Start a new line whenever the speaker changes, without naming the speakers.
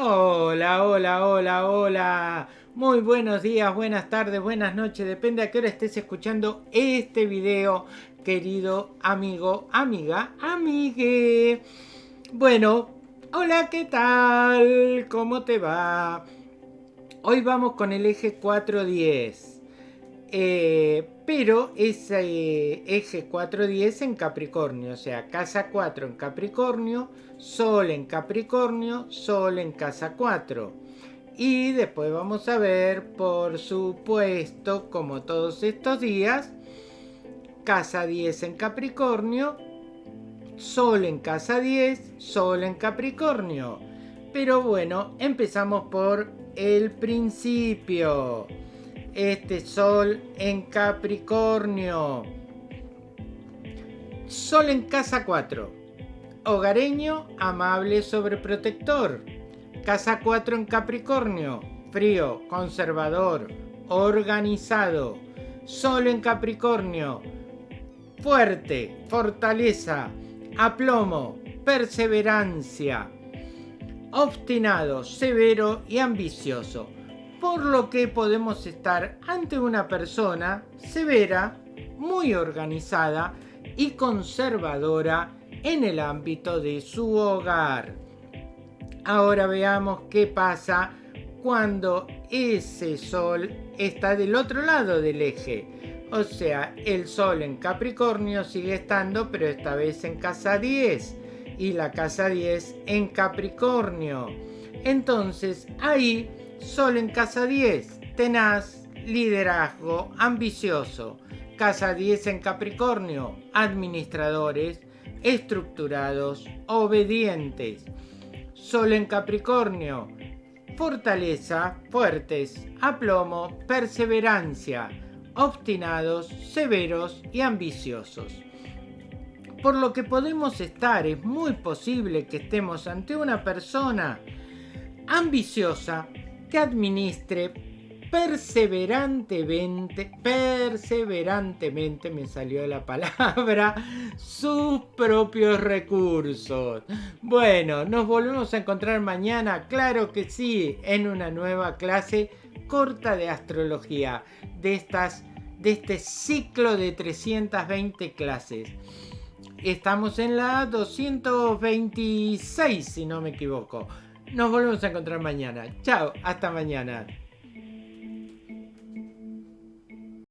Hola, hola, hola, hola. Muy buenos días, buenas tardes, buenas noches. Depende a qué hora estés escuchando este video, querido amigo, amiga, amigue. Bueno, hola, ¿qué tal? ¿Cómo te va? Hoy vamos con el eje 410. Eh, pero ese eje 410 en Capricornio, o sea, casa 4 en Capricornio, Sol en Capricornio, Sol en casa 4. Y después vamos a ver, por supuesto, como todos estos días, casa 10 en Capricornio, Sol en casa 10, Sol en Capricornio. Pero bueno, empezamos por el principio. Este Sol en Capricornio. Sol en casa 4 hogareño, amable, sobreprotector. Casa 4 en Capricornio, frío, conservador, organizado. Sol en Capricornio, fuerte, fortaleza, aplomo, perseverancia. Obstinado, severo y ambicioso. Por lo que podemos estar ante una persona severa, muy organizada y conservadora en el ámbito de su hogar. Ahora veamos qué pasa cuando ese sol está del otro lado del eje. O sea, el sol en Capricornio sigue estando, pero esta vez en casa 10. Y la casa 10 en Capricornio. Entonces, ahí, sol en casa 10, tenaz, liderazgo, ambicioso. Casa 10 en Capricornio, administradores, estructurados, obedientes. Sol en Capricornio, fortaleza, fuertes, aplomo, perseverancia, obstinados, severos y ambiciosos. Por lo que podemos estar, es muy posible que estemos ante una persona ambiciosa que administre perseverantemente, perseverantemente me salió la palabra, sus propios recursos. Bueno, nos volvemos a encontrar mañana, claro que sí, en una nueva clase corta de astrología, de estas de este ciclo de 320 clases. Estamos en la 226, si no me equivoco. Nos volvemos a encontrar mañana. Chao, hasta mañana.